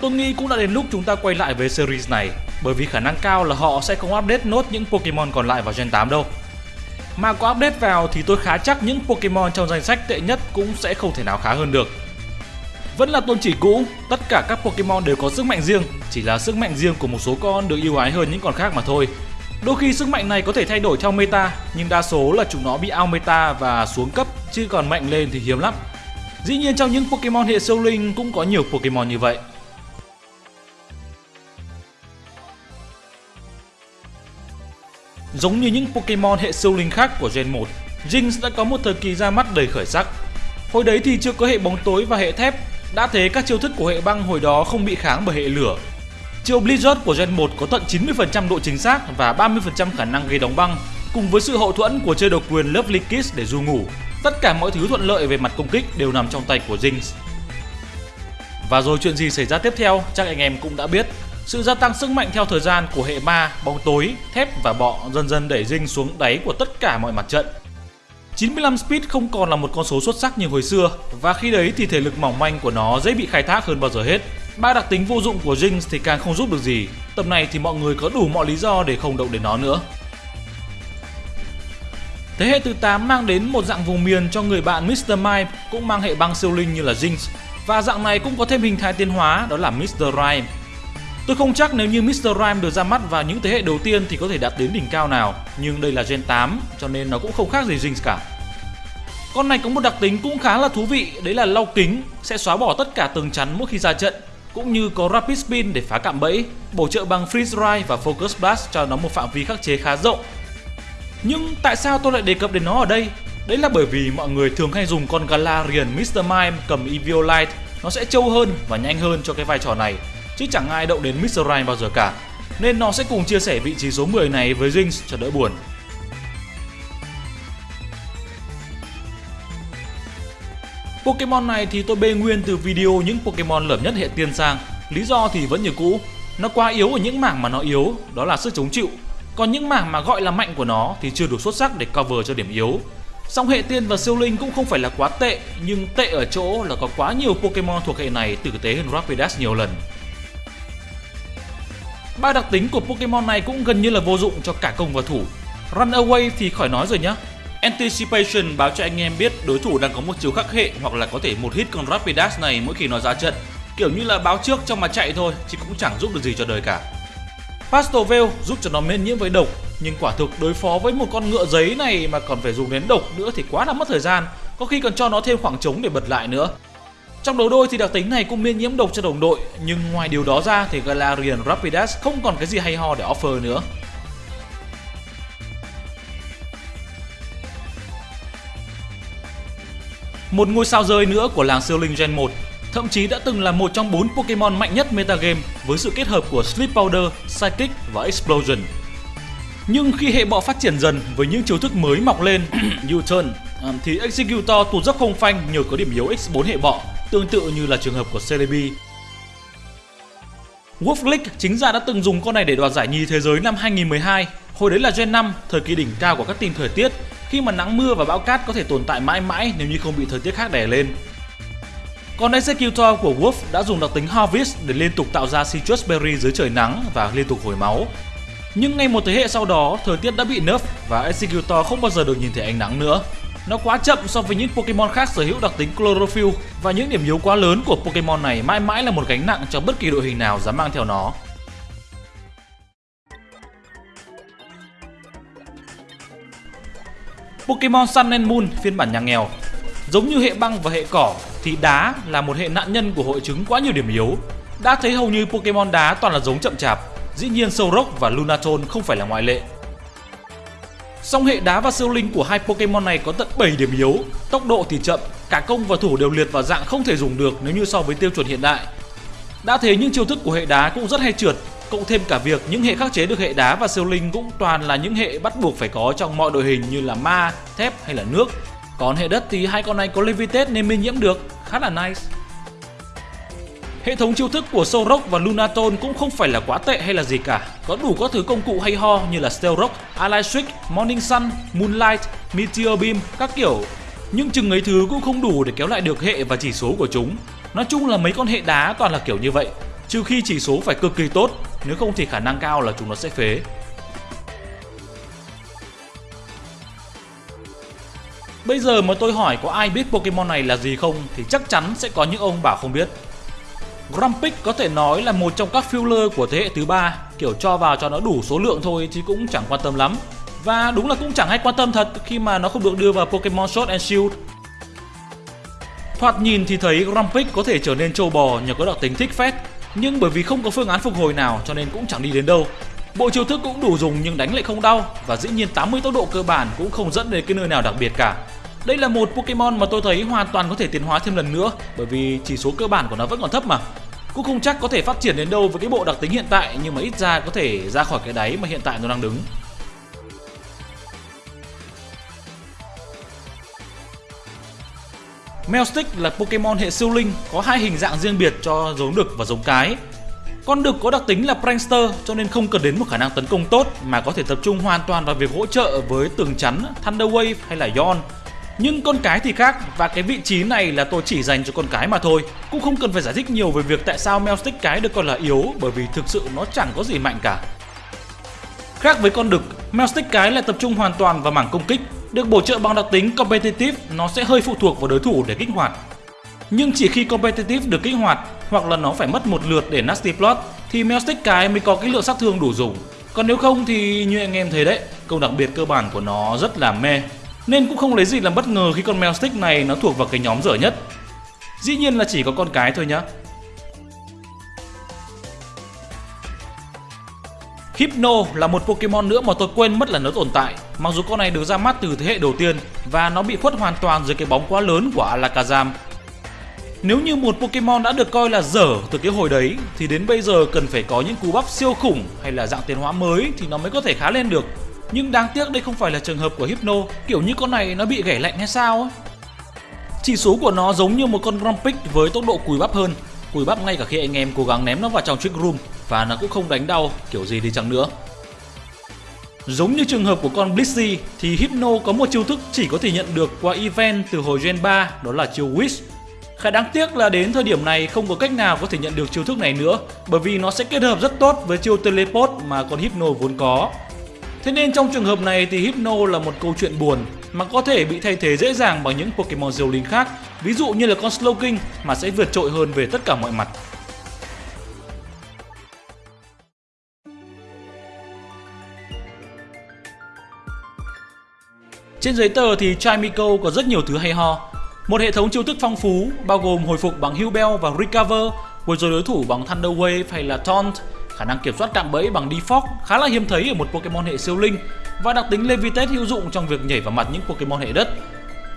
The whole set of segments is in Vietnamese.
Tôi nghĩ cũng đã đến lúc chúng ta quay lại với series này, bởi vì khả năng cao là họ sẽ không update nốt những Pokemon còn lại vào Gen 8 đâu. Mà có update vào thì tôi khá chắc những Pokemon trong danh sách tệ nhất cũng sẽ không thể nào khá hơn được. Vẫn là tôn chỉ cũ, tất cả các Pokemon đều có sức mạnh riêng, chỉ là sức mạnh riêng của một số con được yêu ái hơn những con khác mà thôi. Đôi khi sức mạnh này có thể thay đổi theo meta, nhưng đa số là chúng nó bị out meta và xuống cấp, chứ còn mạnh lên thì hiếm lắm. Dĩ nhiên trong những Pokemon hệ siêu linh cũng có nhiều Pokemon như vậy. Giống như những Pokemon hệ siêu linh khác của Gen 1, Jinx đã có một thời kỳ ra mắt đầy khởi sắc. Hồi đấy thì chưa có hệ bóng tối và hệ thép, đã thế các chiêu thức của hệ băng hồi đó không bị kháng bởi hệ lửa. Chiêu Blizzard của Gen 1 có tận 90% độ chính xác và 30% khả năng gây đóng băng, cùng với sự hậu thuẫn của chơi độc quyền Lovely Kiss để du ngủ. Tất cả mọi thứ thuận lợi về mặt công kích đều nằm trong tay của Jinx. Và rồi chuyện gì xảy ra tiếp theo chắc anh em cũng đã biết. Sự gia tăng sức mạnh theo thời gian của hệ ma, bóng tối, thép và bọ dần dần đẩy Dinh xuống đáy của tất cả mọi mặt trận. 95 speed không còn là một con số xuất sắc như hồi xưa và khi đấy thì thể lực mỏng manh của nó dễ bị khai thác hơn bao giờ hết. Ba đặc tính vô dụng của Jinx thì càng không giúp được gì. Tập này thì mọi người có đủ mọi lý do để không động đến nó nữa. Thế hệ thứ 8 mang đến một dạng vùng miền cho người bạn Mr. Mime cũng mang hệ băng siêu linh như là Jinx và dạng này cũng có thêm hình thái tiến hóa đó là Mr. Rhyme. Tôi không chắc nếu như Mr. Rhyme được ra mắt vào những thế hệ đầu tiên thì có thể đạt đến đỉnh cao nào, nhưng đây là Gen 8 cho nên nó cũng không khác gì Jinx cả. Con này có một đặc tính cũng khá là thú vị, đấy là lau kính sẽ xóa bỏ tất cả tường chắn mỗi khi ra trận, cũng như có Rapid Spin để phá cạm bẫy, bổ trợ bằng Freeze Ray và Focus Blast cho nó một phạm vi khắc chế khá rộng. Nhưng tại sao tôi lại đề cập đến nó ở đây? Đấy là bởi vì mọi người thường hay dùng con Galarian Mr. Mime cầm Eviolite nó sẽ trâu hơn và nhanh hơn cho cái vai trò này chứ chẳng ai động đến Mr. Ryan bao giờ cả. Nên nó sẽ cùng chia sẻ vị trí số 10 này với Jinx cho đỡ buồn. Pokemon này thì tôi bê nguyên từ video những Pokemon lởm nhất hệ tiên sang. Lý do thì vẫn như cũ, nó quá yếu ở những mảng mà nó yếu, đó là sức chống chịu. Còn những mảng mà gọi là mạnh của nó thì chưa đủ xuất sắc để cover cho điểm yếu. Song hệ tiên và siêu linh cũng không phải là quá tệ, nhưng tệ ở chỗ là có quá nhiều Pokemon thuộc hệ này tử tế hơn Rapidash nhiều lần. Ba đặc tính của Pokemon này cũng gần như là vô dụng cho cả công và thủ. Runaway thì khỏi nói rồi nhá. Anticipation báo cho anh em biết đối thủ đang có một chiều khắc hệ hoặc là có thể một hit con Rapidash này mỗi khi nó ra trận. Kiểu như là báo trước trong mà chạy thôi, chứ cũng chẳng giúp được gì cho đời cả. Pastel Veil giúp cho nó miễn nhiễm với độc, nhưng quả thực đối phó với một con ngựa giấy này mà còn phải dùng đến độc nữa thì quá là mất thời gian, có khi còn cho nó thêm khoảng trống để bật lại nữa. Trong đấu đôi thì đặc tính này cũng miễn nhiễm độc cho đồng đội, nhưng ngoài điều đó ra thì Galarian Rapidash không còn cái gì hay ho để offer nữa. Một ngôi sao rơi nữa của làng siêu linh Gen 1 thậm chí đã từng là một trong bốn Pokemon mạnh nhất metagame với sự kết hợp của Sleep Powder, Psychic và Explosion. Nhưng khi hệ bọ phát triển dần với những chiêu thức mới mọc lên, U-turn, thì Executor tụt dốc không phanh nhờ có điểm yếu X4 hệ bọ tương tự như là trường hợp của Celebi. Wolf League chính ra đã từng dùng con này để đoạt giải nhì thế giới năm 2012. Hồi đấy là Gen 5, thời kỳ đỉnh cao của các team thời tiết, khi mà nắng mưa và bão cát có thể tồn tại mãi mãi nếu như không bị thời tiết khác đè lên. Còn Executor của Wolf đã dùng đặc tính Harvest để liên tục tạo ra Citrus Berry dưới trời nắng và liên tục hồi máu. Nhưng ngay một thế hệ sau đó, thời tiết đã bị nerf và Executor không bao giờ được nhìn thấy ánh nắng nữa. Nó quá chậm so với những Pokemon khác sở hữu đặc tính Chlorophyll và những điểm yếu quá lớn của Pokemon này mãi mãi là một gánh nặng cho bất kỳ đội hình nào dám mang theo nó. Pokemon Sun and Moon phiên bản nhà nghèo Giống như hệ băng và hệ cỏ thì đá là một hệ nạn nhân của hội chứng quá nhiều điểm yếu. Đã thấy hầu như Pokemon đá toàn là giống chậm chạp, dĩ nhiên Solrock và Lunatone không phải là ngoại lệ. Song hệ đá và siêu linh của hai Pokemon này có tận 7 điểm yếu, tốc độ thì chậm, cả công và thủ đều liệt vào dạng không thể dùng được nếu như so với tiêu chuẩn hiện đại. Đã thế những chiêu thức của hệ đá cũng rất hay trượt, cộng thêm cả việc những hệ khắc chế được hệ đá và siêu linh cũng toàn là những hệ bắt buộc phải có trong mọi đội hình như là ma, thép hay là nước. Còn hệ đất thì hai con này có Levitate nên minh nhiễm được, khá là nice. Hệ thống chiêu thức của Solrock và Lunatone cũng không phải là quá tệ hay là gì cả. Có đủ các thứ công cụ hay ho như là Steel Rock, Ally Trick, Morning Sun, Moonlight, Meteor Beam, các kiểu. Nhưng chừng ấy thứ cũng không đủ để kéo lại được hệ và chỉ số của chúng. Nói chung là mấy con hệ đá toàn là kiểu như vậy. Trừ khi chỉ số phải cực kỳ tốt, nếu không thì khả năng cao là chúng nó sẽ phế. Bây giờ mà tôi hỏi có ai biết Pokemon này là gì không thì chắc chắn sẽ có những ông bảo không biết. Grumpig có thể nói là một trong các filler của thế hệ thứ ba, kiểu cho vào cho nó đủ số lượng thôi chứ cũng chẳng quan tâm lắm. Và đúng là cũng chẳng hay quan tâm thật khi mà nó không được đưa vào Pokemon Sword and Shield. Thoạt nhìn thì thấy Grumpig có thể trở nên trâu bò nhờ có đặc tính thích phép nhưng bởi vì không có phương án phục hồi nào cho nên cũng chẳng đi đến đâu. Bộ chiêu thức cũng đủ dùng nhưng đánh lại không đau và dĩ nhiên 80 tốc độ cơ bản cũng không dẫn đến cái nơi nào đặc biệt cả. Đây là một Pokemon mà tôi thấy hoàn toàn có thể tiến hóa thêm lần nữa bởi vì chỉ số cơ bản của nó vẫn còn thấp mà. Cũng không chắc có thể phát triển đến đâu với cái bộ đặc tính hiện tại nhưng mà ít ra có thể ra khỏi cái đáy mà hiện tại nó đang đứng. Melstick là Pokemon hệ siêu linh có hai hình dạng riêng biệt cho giống đực và giống cái. Con đực có đặc tính là prankster cho nên không cần đến một khả năng tấn công tốt mà có thể tập trung hoàn toàn vào việc hỗ trợ với tường chắn, Thunder Wave hay là Yawn nhưng con cái thì khác và cái vị trí này là tôi chỉ dành cho con cái mà thôi. Cũng không cần phải giải thích nhiều về việc tại sao Melstick cái được coi là yếu bởi vì thực sự nó chẳng có gì mạnh cả. Khác với con đực, Melstick cái lại tập trung hoàn toàn vào mảng công kích. Được bổ trợ bằng đặc tính Competitive, nó sẽ hơi phụ thuộc vào đối thủ để kích hoạt. Nhưng chỉ khi Competitive được kích hoạt hoặc là nó phải mất một lượt để Nasty Plot thì Melstick cái mới có cái lượng sát thương đủ dùng. Còn nếu không thì như anh em thấy đấy, công đặc biệt cơ bản của nó rất là mê nên cũng không lấy gì làm bất ngờ khi con mèo stick này nó thuộc vào cái nhóm dở nhất. Dĩ nhiên là chỉ có con cái thôi nhá. Hypno là một Pokemon nữa mà tôi quên mất là nó tồn tại Mặc dù con này được ra mắt từ thế hệ đầu tiên Và nó bị khuất hoàn toàn dưới cái bóng quá lớn của Alakazam Nếu như một Pokemon đã được coi là dở từ cái hồi đấy, Thì đến bây giờ cần phải có những cú bắp siêu khủng hay là dạng tiến hóa mới Thì nó mới có thể khá lên được nhưng đáng tiếc đây không phải là trường hợp của Hypno, kiểu như con này nó bị gãy lạnh hay sao ấy. Chỉ số của nó giống như một con Grumpig với tốc độ cùi bắp hơn, cùi bắp ngay cả khi anh em cố gắng ném nó vào trong trick room và nó cũng không đánh đau kiểu gì đi chăng nữa. Giống như trường hợp của con Blissey thì Hypno có một chiêu thức chỉ có thể nhận được qua event từ hồi Gen 3 đó là chiêu Wish. Khá đáng tiếc là đến thời điểm này không có cách nào có thể nhận được chiêu thức này nữa bởi vì nó sẽ kết hợp rất tốt với chiêu Teleport mà con Hypno vốn có Thế nên trong trường hợp này thì Hypno là một câu chuyện buồn mà có thể bị thay thế dễ dàng bằng những Pokemon diều linh khác, ví dụ như là con Slowking mà sẽ vượt trội hơn về tất cả mọi mặt. Trên giấy tờ thì Chimico có rất nhiều thứ hay ho. Một hệ thống chiêu thức phong phú bao gồm hồi phục bằng Heal Bell và Recover, quấy rối đối thủ bằng Thunder Wave hay là Taunt, Khả năng kiểm soát cạm bẫy bằng default khá là hiếm thấy ở một Pokemon hệ siêu linh và đặc tính Levitate hữu dụng trong việc nhảy vào mặt những Pokemon hệ đất.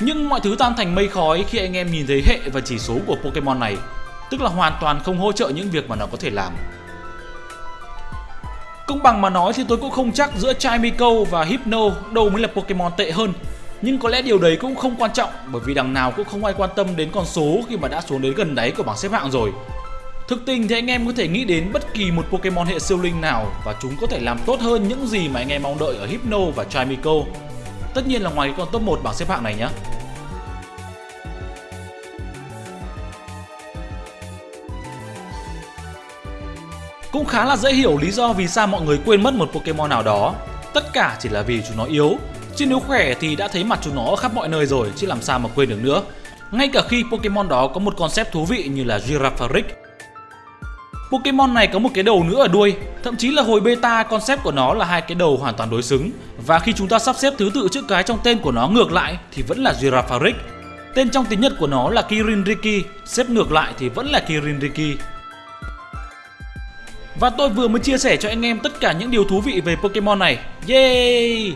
Nhưng mọi thứ tan thành mây khói khi anh em nhìn thấy hệ và chỉ số của Pokemon này, tức là hoàn toàn không hỗ trợ những việc mà nó có thể làm. Công bằng mà nói thì tôi cũng không chắc giữa Chimico và Hypno đâu mới là Pokemon tệ hơn. Nhưng có lẽ điều đấy cũng không quan trọng bởi vì đằng nào cũng không ai quan tâm đến con số khi mà đã xuống đến gần đáy của bảng xếp hạng rồi. Thực tình thì anh em có thể nghĩ đến bất kỳ một Pokemon hệ siêu linh nào và chúng có thể làm tốt hơn những gì mà anh em mong đợi ở Hypno và Chimico. Tất nhiên là ngoài cái con top 1 bảng xếp hạng này nhé. Cũng khá là dễ hiểu lý do vì sao mọi người quên mất một Pokemon nào đó. Tất cả chỉ là vì chúng nó yếu. Chứ nếu khỏe thì đã thấy mặt chúng nó ở khắp mọi nơi rồi, chứ làm sao mà quên được nữa. Ngay cả khi Pokemon đó có một concept thú vị như là Girafarig Pokemon này có một cái đầu nữa ở đuôi, thậm chí là hồi beta concept của nó là hai cái đầu hoàn toàn đối xứng. Và khi chúng ta sắp xếp thứ tự chữ cái trong tên của nó ngược lại thì vẫn là Girafarig. Tên trong tiếng Nhật của nó là Kirinriki, xếp ngược lại thì vẫn là Kirinriki. Và tôi vừa mới chia sẻ cho anh em tất cả những điều thú vị về Pokemon này. Yay!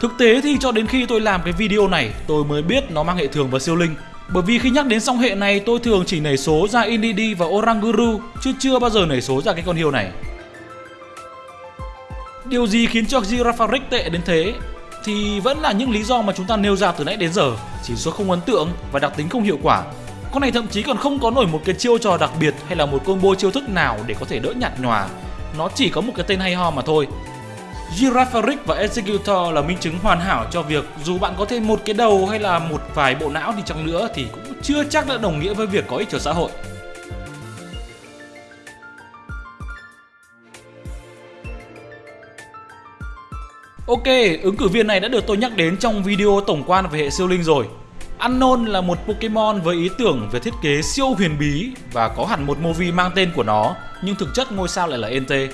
Thực tế thì cho đến khi tôi làm cái video này, tôi mới biết nó mang hệ thường và siêu linh. Bởi vì khi nhắc đến song hệ này, tôi thường chỉ nảy số ra Inidi và Oranguru, chứ chưa bao giờ nảy số ra cái con hiêu này. Điều gì khiến cho Girafarig tệ đến thế? Thì vẫn là những lý do mà chúng ta nêu ra từ nãy đến giờ, Chỉ số không ấn tượng và đặc tính không hiệu quả Con này thậm chí còn không có nổi một cái chiêu trò đặc biệt hay là một combo chiêu thức nào để có thể đỡ nhạt nhòa Nó chỉ có một cái tên hay ho mà thôi Girafarik và Executor là minh chứng hoàn hảo cho việc dù bạn có thêm một cái đầu hay là một vài bộ não thì chẳng nữa thì cũng chưa chắc đã đồng nghĩa với việc có ích cho xã hội. Ok, ứng cử viên này đã được tôi nhắc đến trong video tổng quan về hệ siêu linh rồi. Unknown là một Pokemon với ý tưởng về thiết kế siêu huyền bí và có hẳn một movie mang tên của nó, nhưng thực chất ngôi sao lại là Entei.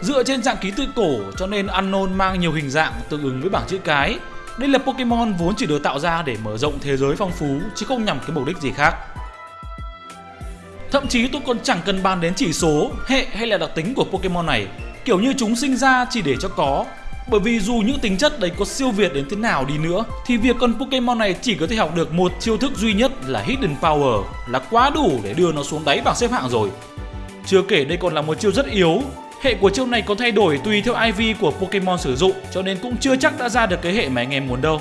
Dựa trên dạng ký tự cổ cho nên Unknown mang nhiều hình dạng tương ứng với bảng chữ cái. Đây là Pokemon vốn chỉ được tạo ra để mở rộng thế giới phong phú chứ không nhằm cái mục đích gì khác. Thậm chí tôi còn chẳng cần bàn đến chỉ số, hệ hay là đặc tính của Pokemon này, kiểu như chúng sinh ra chỉ để cho có. Bởi vì dù những tính chất đấy có siêu việt đến thế nào đi nữa thì việc con Pokemon này chỉ có thể học được một chiêu thức duy nhất là Hidden Power là quá đủ để đưa nó xuống đáy bảng xếp hạng rồi. Chưa kể đây còn là một chiêu rất yếu Hệ của chiêu này có thay đổi tùy theo IV của Pokemon sử dụng, cho nên cũng chưa chắc đã ra được cái hệ mà anh em muốn đâu.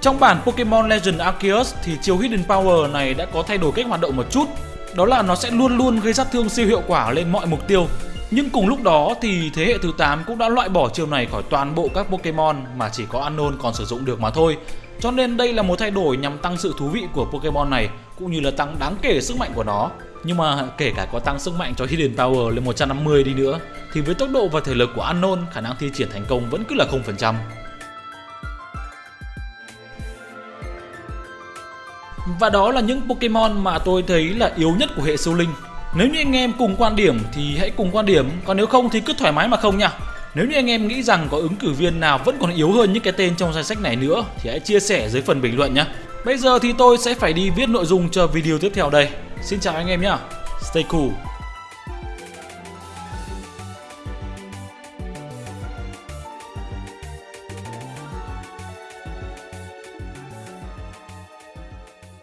Trong bản Pokemon Legend Arceus thì chiêu Hidden Power này đã có thay đổi cách hoạt động một chút. Đó là nó sẽ luôn luôn gây sát thương siêu hiệu quả lên mọi mục tiêu. Nhưng cùng lúc đó thì thế hệ thứ 8 cũng đã loại bỏ chiêu này khỏi toàn bộ các Pokemon mà chỉ có Unknown còn sử dụng được mà thôi. Cho nên đây là một thay đổi nhằm tăng sự thú vị của Pokemon này cũng như là tăng đáng kể sức mạnh của nó. Nhưng mà kể cả có tăng sức mạnh cho Hidden Power lên 150 đi nữa thì với tốc độ và thể lực của Unknown khả năng thi triển thành công vẫn cứ là 0%. Và đó là những Pokemon mà tôi thấy là yếu nhất của hệ siêu linh. Nếu như anh em cùng quan điểm thì hãy cùng quan điểm, còn nếu không thì cứ thoải mái mà không nha. Nếu như anh em nghĩ rằng có ứng cử viên nào vẫn còn yếu hơn những cái tên trong danh sách này nữa thì hãy chia sẻ dưới phần bình luận nhé. Bây giờ thì tôi sẽ phải đi viết nội dung cho video tiếp theo đây. Xin chào anh em nhé. Stay cool.